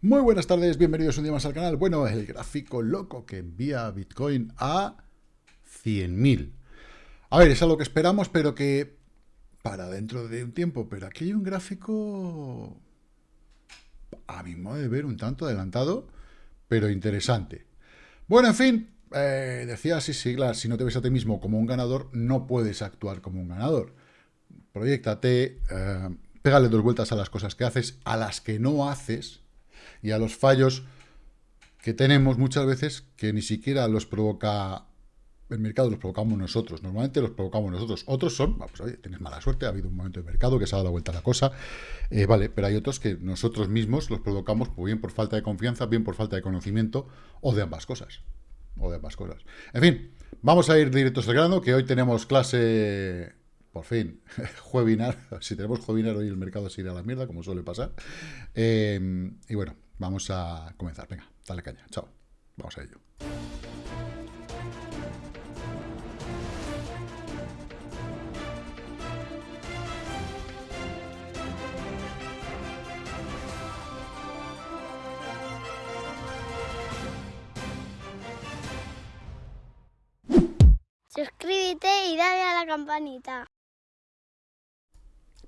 Muy buenas tardes, bienvenidos un día más al canal. Bueno, el gráfico loco que envía Bitcoin a 100.000. A ver, es algo que esperamos, pero que para dentro de un tiempo. Pero aquí hay un gráfico, a mi modo de ver, un tanto adelantado, pero interesante. Bueno, en fin, eh, decía así siglas, si no te ves a ti mismo como un ganador, no puedes actuar como un ganador. Proyectate, eh, pégale dos vueltas a las cosas que haces, a las que no haces, y a los fallos que tenemos muchas veces que ni siquiera los provoca el mercado, los provocamos nosotros. Normalmente los provocamos nosotros. Otros son, pues oye, tienes mala suerte, ha habido un momento de mercado que se ha dado vuelta la cosa, eh, vale, pero hay otros que nosotros mismos los provocamos pues bien por falta de confianza, bien por falta de conocimiento, o de ambas cosas. O de ambas cosas. En fin, vamos a ir directos al grano, que hoy tenemos clase por fin, webinar. Si tenemos webinar hoy el mercado se irá a la mierda, como suele pasar. Eh, y bueno, Vamos a comenzar. Venga, dale caña. Chao. Vamos a ello. Suscríbete y dale a la campanita.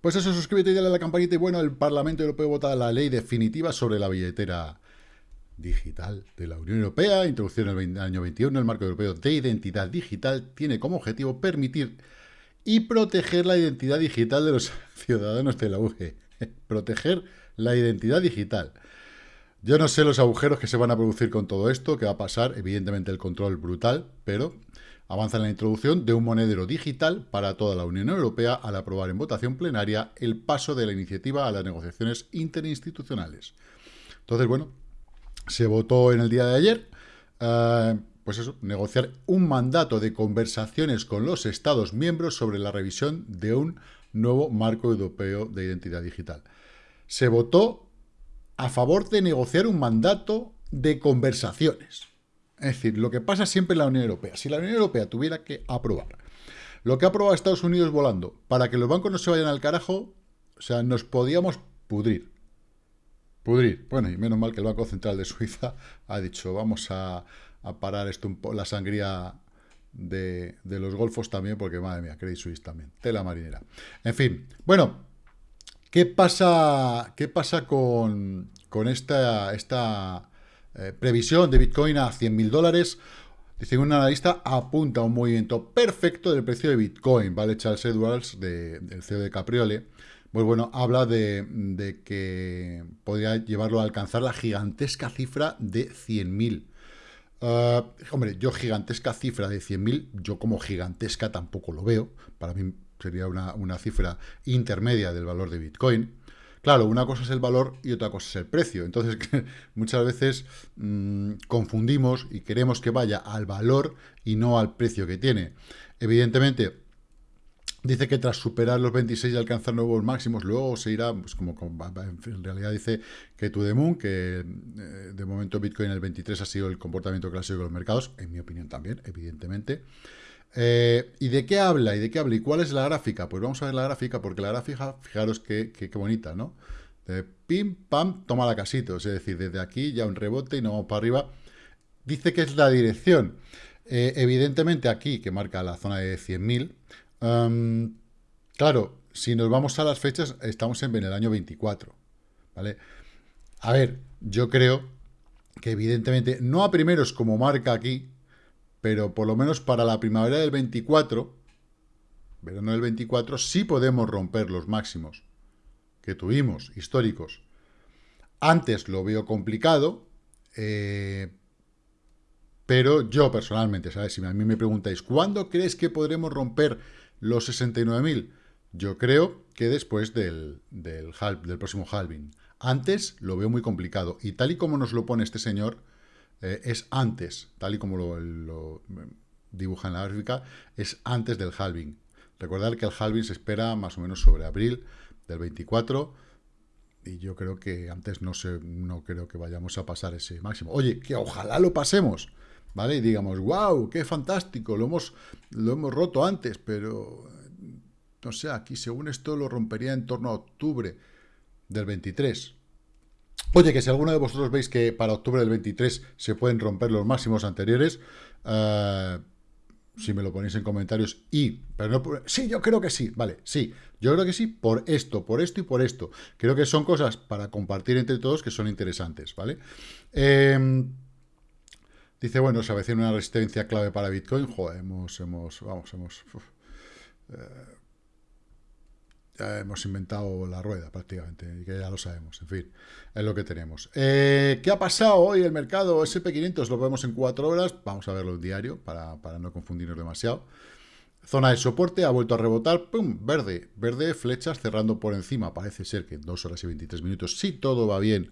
Pues eso, suscríbete y dale a la campanita. Y bueno, el Parlamento Europeo vota la ley definitiva sobre la billetera digital de la Unión Europea, introducción en el año 21, el marco europeo de identidad digital tiene como objetivo permitir y proteger la identidad digital de los ciudadanos de la UE. proteger la identidad digital. Yo no sé los agujeros que se van a producir con todo esto, que va a pasar, evidentemente el control brutal, pero avanza en la introducción de un monedero digital para toda la Unión Europea al aprobar en votación plenaria el paso de la iniciativa a las negociaciones interinstitucionales. Entonces, bueno, se votó en el día de ayer, eh, pues eso, negociar un mandato de conversaciones con los Estados miembros sobre la revisión de un nuevo marco europeo de identidad digital. Se votó a favor de negociar un mandato de conversaciones. Es decir, lo que pasa siempre en la Unión Europea. Si la Unión Europea tuviera que aprobar lo que ha aprobado Estados Unidos volando para que los bancos no se vayan al carajo, o sea, nos podíamos pudrir. Pudrir. Bueno, y menos mal que el Banco Central de Suiza ha dicho, vamos a, parar esto la sangría de, los golfos también, porque madre mía, Credit Suisse también, tela marinera. En fin, bueno, ¿qué pasa, qué pasa con, con esta, esta eh, previsión de Bitcoin a 100.000 dólares. Dice un analista, apunta a un movimiento perfecto del precio de Bitcoin. ¿vale? Charles Edwards, del CEO de Capriole, pues bueno, habla de, que podría llevarlo a alcanzar la gigantesca cifra de 100.000. Uh, hombre, yo gigantesca cifra de 100.000, yo como gigantesca tampoco lo veo. Para mí sería una, una cifra intermedia del valor de Bitcoin. Claro, una cosa es el valor y otra cosa es el precio. Entonces, muchas veces mm, confundimos y queremos que vaya al valor y no al precio que tiene. Evidentemente, dice que tras superar los 26 y alcanzar nuevos máximos, luego se irá, pues como, en realidad dice que to the que eh, de momento Bitcoin el 23 ha sido el comportamiento clásico de los mercados, en mi opinión también, evidentemente. Eh, ¿Y de qué habla? ¿Y de qué habla? ¿Y cuál es la gráfica? Pues vamos a ver la gráfica, porque la gráfica, fijaros qué, bonita, ¿no? De pim, pam, toma la casito. Es decir, desde aquí ya un rebote y no vamos para arriba. Dice que es la dirección. Eh, evidentemente aquí, que marca la zona de 100.000, em, claro, si nos vamos a las fechas, estamos en el año 24, ¿vale? A ver, yo creo que evidentemente, no a primeros como marca aquí, pero por lo menos para la primavera del 24, verano del 24, sí podemos romper los máximos que tuvimos, históricos. Antes lo veo complicado, eh, pero yo personalmente, ¿sabes? Si a mí me preguntáis, ¿cuándo crees que podremos romper los 69.000? Yo creo que después del, del, del próximo halving. Antes lo veo muy complicado. Y tal y como nos lo pone este señor, eh, es antes, tal y como lo, dibuja en la gráfica, es antes del halving. Recordad que el halving se espera más o menos sobre abril del 24 y yo creo que antes no, sé, no creo que vayamos a pasar ese máximo. Oye, que ojalá lo pasemos, ¿vale? Y digamos, wow, qué fantástico, lo hemos, lo hemos roto antes, pero no sé, aquí según esto lo rompería en torno a octubre del 23. Oye, que si alguno de vosotros veis que para octubre del 23 se pueden romper los máximos anteriores, eh, si me lo ponéis en comentarios y, sí, yo creo que sí, vale, sí, yo creo que sí, por esto, por esto y por esto. Creo que son cosas para compartir entre todos que son interesantes, ¿vale? Em, dice, bueno, se avecina una resistencia clave para Bitcoin, joder, hemos, hemos, vamos, hemos... Eh, hemos inventado la rueda prácticamente, y que ya lo sabemos, en fin, es lo que tenemos. Eh, ¿Qué ha pasado hoy el mercado? SP500 lo vemos en cuatro horas, vamos a verlo en diario para, no confundirnos demasiado. Zona de soporte, ha vuelto a rebotar, ¡pum! Verde, verde, flechas cerrando por encima, parece ser que en 2 horas y 23 minutos, si todo va bien,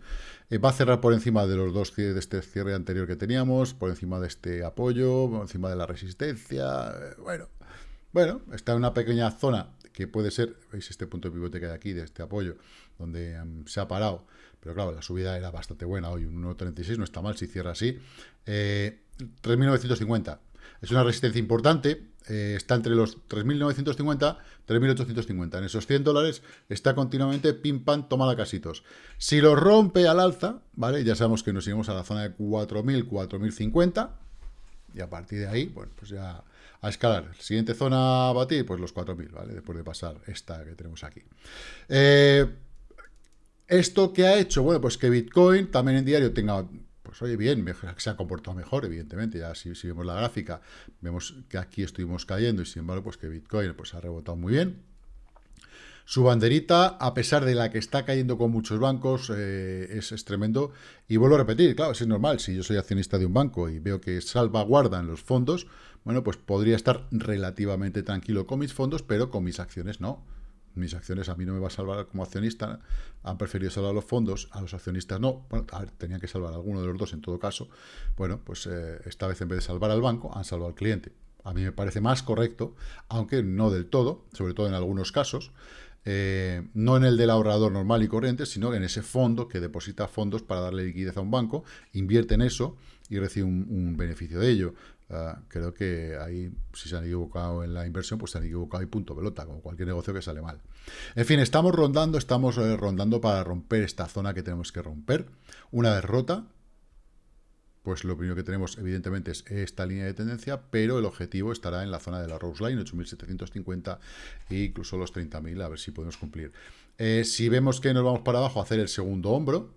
eh, va a cerrar por encima de los dos de este cierre anterior que teníamos, por encima de este apoyo, por encima de la resistencia, eh, bueno, bueno, está en una pequeña zona que puede ser, veis este punto de pivote que hay aquí, de este apoyo, donde em, se ha parado, pero claro, la subida era bastante buena hoy, un 1.36, no está mal si cierra así. 3.950, eh, es una resistencia importante, eh, está entre los 3.950 3.850. En esos 100 dólares está continuamente pim pam, toma casitos. Si lo rompe al alza, ¿vale? Ya sabemos que nos iremos a la zona de 4.000, 4.050 y a partir de ahí, bueno, pues ya a escalar. Siguiente zona a batir, pues los 4.000, ¿vale? Después de pasar esta que tenemos aquí. Eh, ¿Esto que ha hecho? Bueno, pues que Bitcoin también en diario tenga, pues oye, bien, se ha comportado mejor, evidentemente. Ya si, si, vemos la gráfica, vemos que aquí estuvimos cayendo y sin embargo, pues que Bitcoin pues ha rebotado muy bien. Su banderita, a pesar de la que está cayendo con muchos bancos, eh, es, tremendo. Y vuelvo a repetir, claro, es normal, si yo soy accionista de un banco y veo que salvaguardan los fondos, bueno, pues podría estar relativamente tranquilo con mis fondos, pero con mis acciones no. Mis acciones a mí no me va a salvar como accionista, han preferido salvar los fondos, a los accionistas no. Bueno, tenían que salvar a alguno de los dos en todo caso. Bueno, pues eh, esta vez en vez de salvar al banco, han salvado al cliente. A mí me parece más correcto, aunque no del todo, sobre todo en algunos casos, eh, no en el del ahorrador normal y corriente, sino en ese fondo que deposita fondos para darle liquidez a un banco, invierte en eso y recibe un, beneficio de ello. Ah, creo que ahí, si se han equivocado en la inversión, pues se han equivocado y punto pelota, como cualquier negocio que sale mal. En fin, estamos rondando, estamos eh, rondando para romper esta zona que tenemos que romper. Una vez rota, pues lo primero que tenemos, evidentemente, es esta línea de tendencia, pero el objetivo estará en la zona de la Rose Line, 8.750 e incluso los 30.000, a ver si podemos cumplir. Eh, si vemos que nos vamos para abajo a hacer el segundo hombro,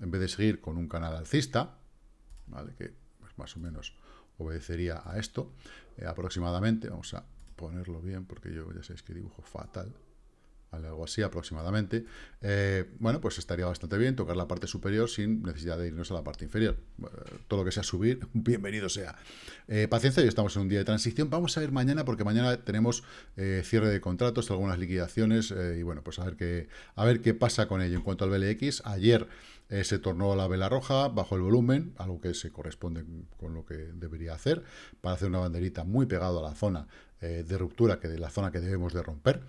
en vez de seguir con un canal alcista, ¿vale? que pues, más o menos obedecería a esto, eh, aproximadamente, vamos a ponerlo bien, porque yo ya sabéis que dibujo fatal, algo así aproximadamente, eh, bueno, pues estaría bastante bien tocar la parte superior sin necesidad de irnos a la parte inferior. todo lo que sea subir, bienvenido sea. Eh, paciencia, hoy estamos en un día de transición. Vamos a ver mañana, porque mañana tenemos eh, cierre de contratos, algunas liquidaciones, y bueno, pues a ver, qué, a ver qué pasa con ello. En cuanto al BLX, ayer se tornó la vela roja bajo el volumen, algo que se corresponde con lo que debería hacer, para hacer una banderita muy pegado a la zona de ruptura, que de la zona que debemos de romper.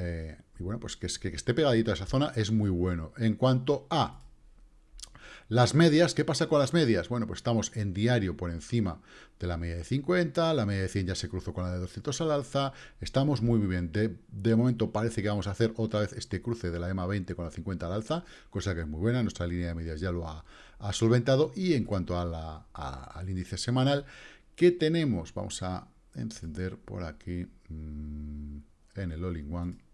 Eh, y bueno, pues que, esté pegadito a esa zona es muy bueno. En cuanto a las medias, ¿qué pasa con las medias? Bueno, pues estamos en diario por encima de la media de 50, la media de 100 ya se cruzó con la de 200 al alza, estamos muy bien. De, momento parece que vamos a hacer otra vez este cruce de la EMA 20 con la 50 al alza, cosa que es muy buena, nuestra línea de medias ya lo ha, solventado. Y en cuanto a al índice semanal, ¿qué tenemos? Vamos a encender por aquí mm, en el All-in-One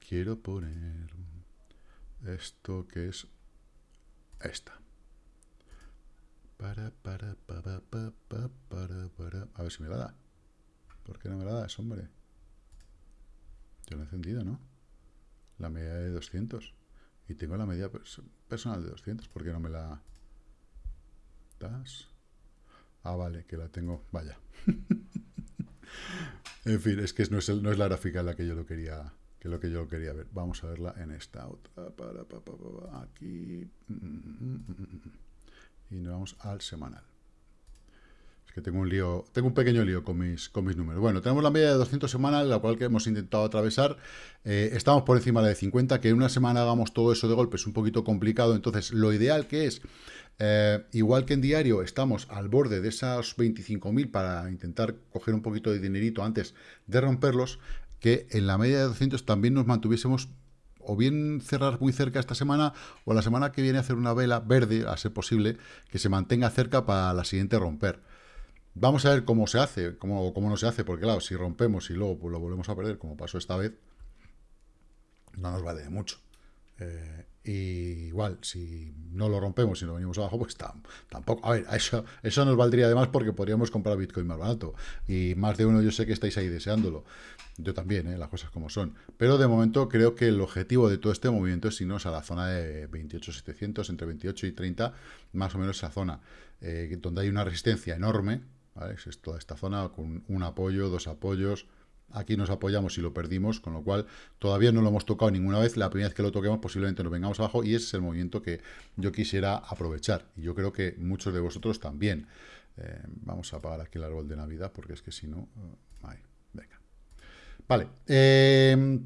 quiero poner esto que es esta. Para, para, para, para, para, para. A ver si me la da. ¿Por qué no me la das, hombre? Yo lo he encendido, ¿no? La media de 200. Y tengo la media personal de 200. ¿Por qué no me la das? Ah, vale, que la tengo. Vaya. en fin, es que no es, no es la gráfica en la que yo lo quería es lo que yo quería ver. Vamos a verla en esta otra, para, aquí, y nos vamos al semanal. Es que tengo un lío, tengo un pequeño lío con mis, con mis números. Bueno, tenemos la media de 200 semanal, la cual que hemos intentado atravesar. Eh, estamos por encima de la de 50, que en una semana hagamos todo eso de golpe es un poquito complicado. Entonces, lo ideal que es eh, igual que en diario estamos al borde de esas 25.000 para intentar coger un poquito de dinerito antes de romperlos, que en la media de 200 también nos mantuviésemos o bien cerrar muy cerca esta semana, o la semana que viene hacer una vela verde, a ser posible, que se mantenga cerca para la siguiente romper. Vamos a ver cómo se hace, cómo, cómo no se hace, porque claro, si rompemos y luego pues, lo volvemos a perder, como pasó esta vez, no nos vale de mucho. Eh, y igual, si no lo rompemos y no venimos abajo, pues tampoco. A ver, eso, eso nos valdría además porque podríamos comprar Bitcoin más barato. Y más de uno yo sé que estáis ahí deseándolo. Yo también, ¿eh? las cosas como son. Pero de momento creo que el objetivo de todo este movimiento es irnos a la zona de 28.700, entre 28 y 30, más o menos esa zona, eh, donde hay una resistencia enorme. ¿vale? Es toda esta zona con un apoyo, dos apoyos, Aquí nos apoyamos y lo perdimos, con lo cual todavía no lo hemos tocado ninguna vez. La primera vez que lo toquemos posiblemente nos vengamos abajo y ese es el movimiento que yo quisiera aprovechar. Y yo creo que muchos de vosotros también. Eh, vamos a apagar aquí el árbol de Navidad porque es que si no... Uh, venga. Vale. Eh,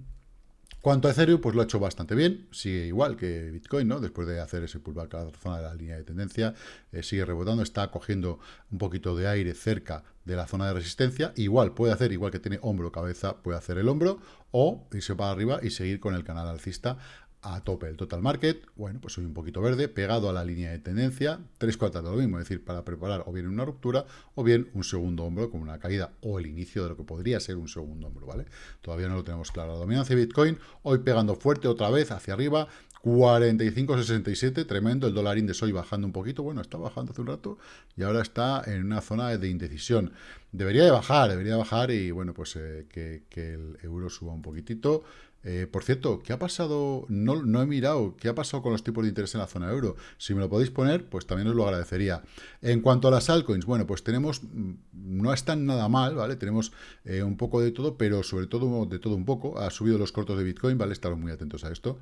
Cuanto a Ethereum, pues lo ha hecho bastante bien, sigue igual que Bitcoin, ¿no? Después de hacer ese pullback a la zona de la línea de tendencia, eh, sigue rebotando, está cogiendo un poquito de aire cerca de la zona de resistencia, igual puede hacer, igual que tiene hombro, cabeza, puede hacer el hombro, o irse para arriba y seguir con el canal alcista a tope el total market, bueno, pues soy un poquito verde, pegado a la línea de tendencia, tres cuartas de lo mismo, es decir, para preparar o bien una ruptura o bien un segundo hombro con una caída o el inicio de lo que podría ser un segundo hombro, ¿vale? Todavía no lo tenemos claro. La dominancia de Bitcoin, hoy pegando fuerte otra vez hacia arriba, 45.67, tremendo, el dólar índice hoy bajando un poquito, bueno, está bajando hace un rato y ahora está en una zona de indecisión. Debería de bajar, debería bajar y bueno, pues eh, que, que el euro suba un poquitito, eh, por cierto, ¿qué ha pasado? No, no, he mirado, ¿qué ha pasado con los tipos de interés en la zona euro? Si me lo podéis poner, pues también os lo agradecería. En cuanto a las altcoins, bueno, pues tenemos, mm, no están nada mal, ¿vale? Tenemos eh, un poco de todo, pero sobre todo de todo un poco. Ha subido los cortos de Bitcoin, ¿vale? Estaros muy atentos a esto.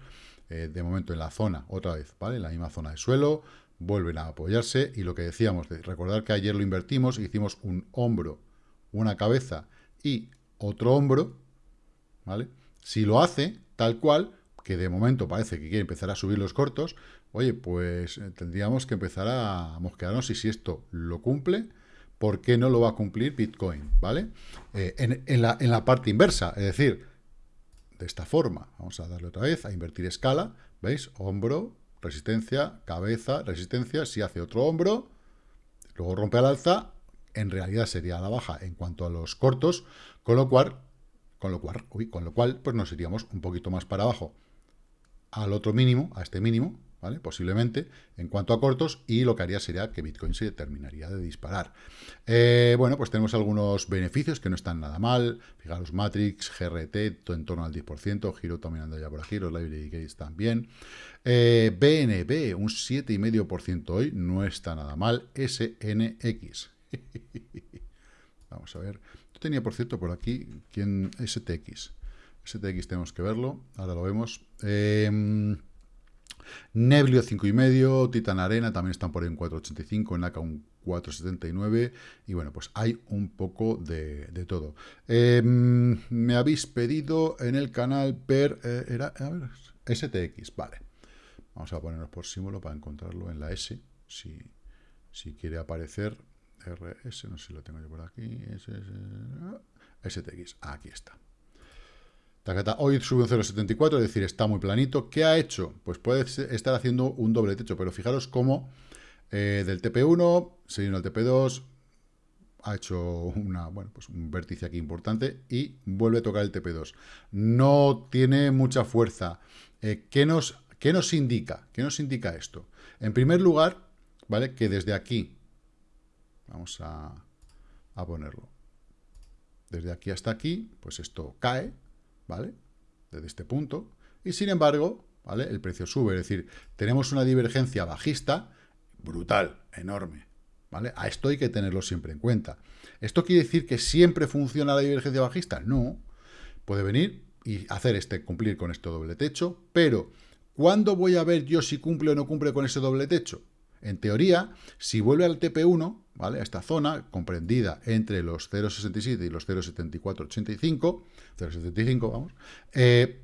Eh, de momento en la zona, otra vez, ¿vale? En la misma zona de suelo, vuelven a apoyarse. Y lo que decíamos, de recordar que ayer lo invertimos, hicimos un hombro, una cabeza y otro hombro, ¿vale? Si lo hace tal cual, que de momento parece que quiere empezar a subir los cortos, oye, pues eh, tendríamos que empezar a mosquearnos y si esto lo cumple, ¿por qué no lo va a cumplir Bitcoin? ¿Vale? Eh, en, la, en la parte inversa, es decir, de esta forma, vamos a darle otra vez, a invertir escala, ¿veis? Hombro, resistencia, cabeza, resistencia, si hace otro hombro, luego rompe al alza, en realidad sería a la baja en cuanto a los cortos, con lo cual con lo cual, pues nos iríamos un poquito más para abajo al otro mínimo, a este mínimo, ¿vale? Posiblemente, en cuanto a cortos, y lo que haría sería que Bitcoin se terminaría de disparar. Eh, bueno, pues tenemos algunos beneficios que no están nada mal. Fijaros, Matrix, GRT, todo en torno al 10%, Giro también anda ya por aquí, los Library Gates también. Eh, BNB, un 7,5% hoy, no está nada mal. SNX. Vamos a ver tenía, por cierto, por aquí, ¿quién? STX. STX tenemos que verlo, ahora lo vemos. Eh, Neblio 5,5, Titan Arena también están por ahí en 4,85, NACA un 4,79 y bueno, pues hay un poco de, todo. Em, me habéis pedido en el canal per... Eh, era, STX, vale. Vamos a ponernos por símbolo para encontrarlo en la S, si, si quiere aparecer. RS, no sé si lo tengo yo por aquí, STX, aquí está. Hoy sube un 0,74, es decir, está muy planito. ¿Qué ha hecho? Pues puede estar haciendo un doble techo, pero fijaros cómo eh, del TP1 se viene al TP2, ha hecho una, bueno, pues un vértice aquí importante y vuelve a tocar el TP2. No tiene mucha fuerza. Eh, ¿qué, nos, ¿Qué nos indica? ¿Qué nos indica esto? En primer lugar, ¿vale? Que desde aquí Vamos a, ponerlo. Desde aquí hasta aquí, pues esto cae, ¿vale? Desde este punto. Y sin embargo, ¿vale? El precio sube. Es decir, tenemos una divergencia bajista brutal, enorme. ¿Vale? A esto hay que tenerlo siempre en cuenta. ¿Esto quiere decir que siempre funciona la divergencia bajista? No. Puede venir y hacer este, cumplir con este doble techo, pero ¿cuándo voy a ver yo si cumple o no cumple con ese doble techo? En teoría, si vuelve al TP1, ¿vale? A esta zona, comprendida entre los 0,67 y los 0,7485, 0,75, vamos, eh,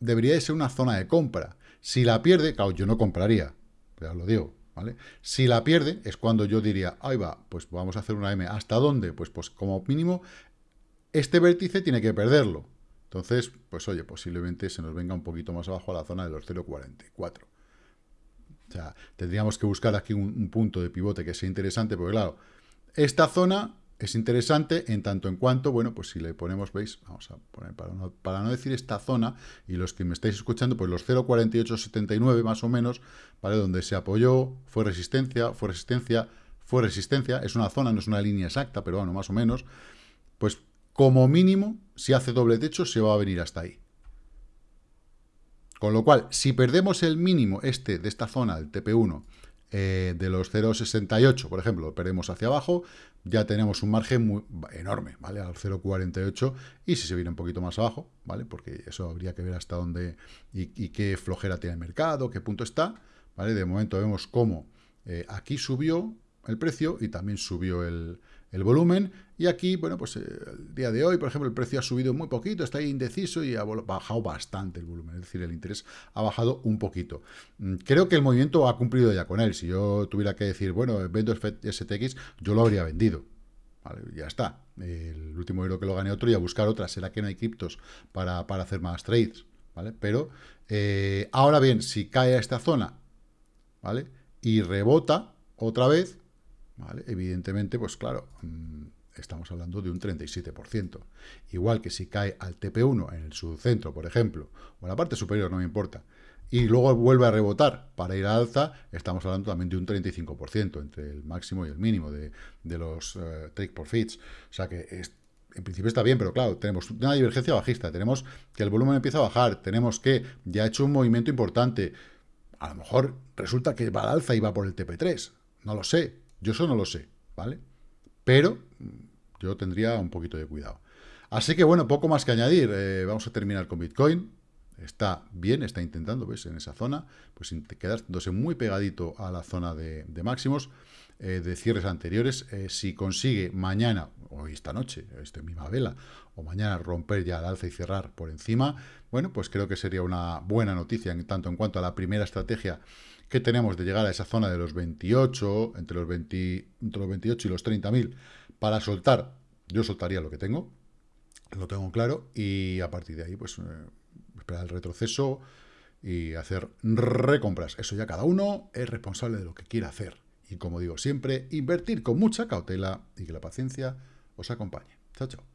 debería de ser una zona de compra. Si la pierde, claro, yo no compraría, ya lo digo, ¿vale? Si la pierde, es cuando yo diría, ahí va, pues vamos a hacer una M. ¿Hasta dónde? Pues, pues como mínimo, este vértice tiene que perderlo. Entonces, pues oye, posiblemente se nos venga un poquito más abajo a la zona de los 0,44. O sea, tendríamos que buscar aquí un, punto de pivote que sea interesante, porque claro, esta zona es interesante en tanto en cuanto, bueno, pues si le ponemos, veis, vamos a poner, para no, para no decir esta zona, y los que me estáis escuchando, pues los 0,4879 más o menos, ¿vale? Donde se apoyó, fue resistencia, fue resistencia, fue resistencia, es una zona, no es una línea exacta, pero bueno, más o menos, pues como mínimo, si hace doble techo, se va a venir hasta ahí. Con lo cual, si perdemos el mínimo este de esta zona, el TP1, eh, de los 0,68, por ejemplo, lo perdemos hacia abajo, ya tenemos un margen muy, enorme, ¿vale? Al 0,48 y si se viene un poquito más abajo, ¿vale? Porque eso habría que ver hasta dónde y, qué flojera tiene el mercado, qué punto está, ¿vale? De momento vemos cómo eh, aquí subió el precio y también subió el, el volumen. Y aquí, bueno, pues eh, el día de hoy, por ejemplo, el precio ha subido muy poquito, está ahí indeciso y ha bajado bastante el volumen. Es decir, el interés ha bajado un poquito. Mm, creo que el movimiento ha cumplido ya con él. Si yo tuviera que decir, bueno, vendo STX, yo lo habría vendido. Ya está. El último euro que lo gane otro y a buscar otra. ¿Será que no hay criptos para, hacer más trades? ¿Vale? Pero, eh, ahora bien, si cae a esta zona, ¿vale? Y rebota otra vez, Evidentemente, pues claro, mm, estamos hablando de un 37%. Igual que si cae al TP1 en el subcentro, por ejemplo, o en la parte superior, no me importa, y luego vuelve a rebotar para ir a alza, estamos hablando también de un 35% entre el máximo y el mínimo de, los uh, take profits. O sea que en principio está bien, pero claro, tenemos una divergencia bajista, tenemos que el volumen empieza a bajar, tenemos que ya ha hecho un movimiento importante. A lo mejor resulta que va al alza y va por el TP3, no lo sé, yo eso no lo sé, ¿vale? Pero mm, yo tendría un poquito de cuidado. Así que, bueno, poco más que añadir. Eh, vamos a terminar con Bitcoin. Está bien, está intentando, ¿ves? En esa zona, pues quedándose muy pegadito a la zona de, máximos eh, de cierres anteriores. Eh, si consigue mañana, o esta noche, esta misma vela, o mañana romper ya el alza y cerrar por encima, bueno, pues creo que sería una buena noticia en tanto en cuanto a la primera estrategia que tenemos de llegar a esa zona de los 28, entre los, 20, entre los 28 y los 30.000, para soltar, yo soltaría lo que tengo, lo tengo claro, y a partir de ahí, pues, eh, esperar el retroceso y hacer recompras. Eso ya cada uno es responsable de lo que quiera hacer. Y como digo siempre, invertir con mucha cautela y que la paciencia os acompañe. Chao, chao.